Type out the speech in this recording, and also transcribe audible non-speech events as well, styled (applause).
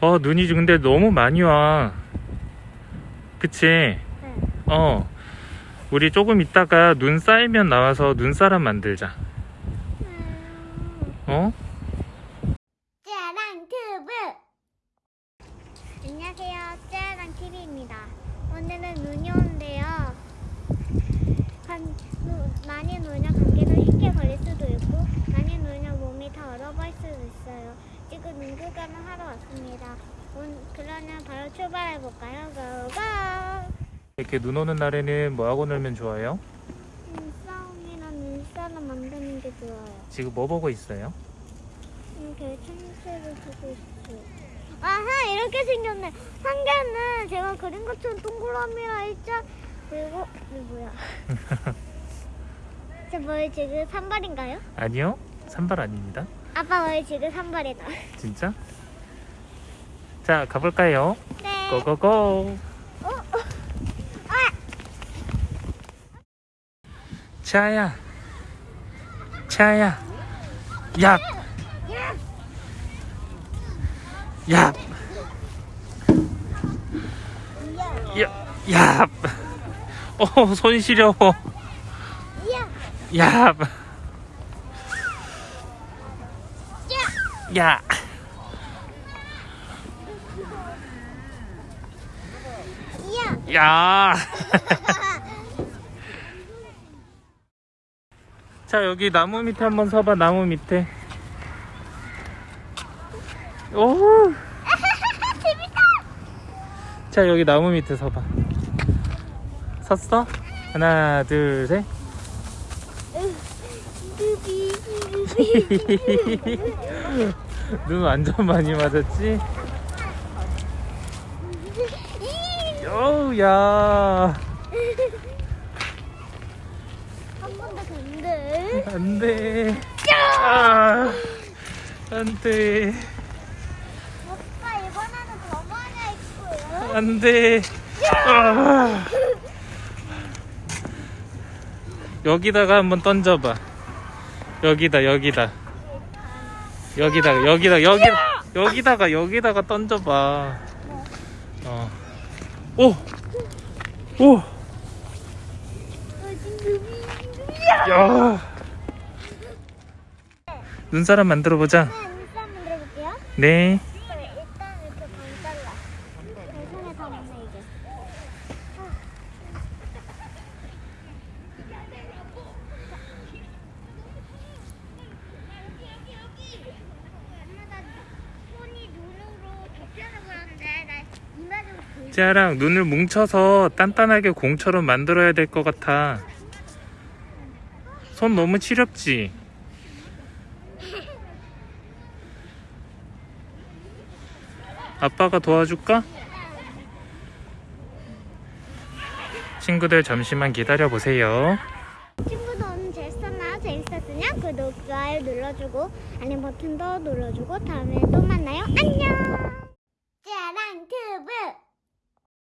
어 눈이 근데 너무 많이 와. 그치? 네. 어. 우리 조금 있다가 눈 쌓이면 나와서 눈사람 만들자. 음, 어? 짜랑 튜브. 안녕하세요. 짜랑 TV입니다. 오늘은 눈이 오는데요 한, 누, 많이 놀면 감기도 쉽게 걸릴 수도 있고 많이 놀면 몸이 다 얼어버릴 수도 있어요 지금 눈 구경을 하러 왔습니다 온, 그러면 바로 출발해볼까요? 고고 이렇게 눈 오는 날에는 뭐 하고 놀면 좋아요? 눈싸움이랑 눈사람 만드는 게 좋아요 지금 뭐 보고 있어요? 이렇게 천체를 보고 있어요. 아하 이렇게 생겼네. 한 개는 제가 그린 것처럼 동그라미라 일자 그리고 이게 뭐야? (laughs) 저 머리 지금 산발인가요? 아니요 산발 아닙니다 아빠 머리 지금 산발이다. 진짜? 자 가볼까요? 네. 고고고 어, 어. 아, 차야 차야 야, 야, 야, 어, 손 시려워. 야, 야, 야. 야. (laughs) 자, 여기 나무 밑에 한번 서봐, 나무 밑에. 오. 재밌다. (laughs) 자, 여기 나무 밑에 서봐. 섰어? 하나, 둘, 셋. (laughs) 눈 완전 많이 맞았지? 어우, 야. 한 번 더 간대. 안 돼. 아, 안 돼. 오빠 이번에는 더 많이 할 거야. 안 돼. 아. 여기다가 한번 던져봐. 여기다, 여기다. 여기다가, 여기다, 여기, 여기다가, 여기다가 던져봐. 어. 오! 오! 야! 눈사람 만들어 보자. 네, 눈싸움 만들어 볼게요. 네. 일단 이렇게 반 잘라. 내 손에 다 맞네 이게. 엄마 나 손이 눈으로 덮여서 그런데 나 쟤랑 눈을 뭉쳐서 단단하게 공처럼 만들어야 될 것 같아. 손 너무 시렵지? 아빠가 도와줄까? 친구들 잠시만 기다려 보세요. 친구도 오늘 재밌었나? 재밌었으면 구독, 좋아요 눌러주고 알림 버튼도 눌러주고 다음에 또 만나요. 안녕. 짜랑 튜브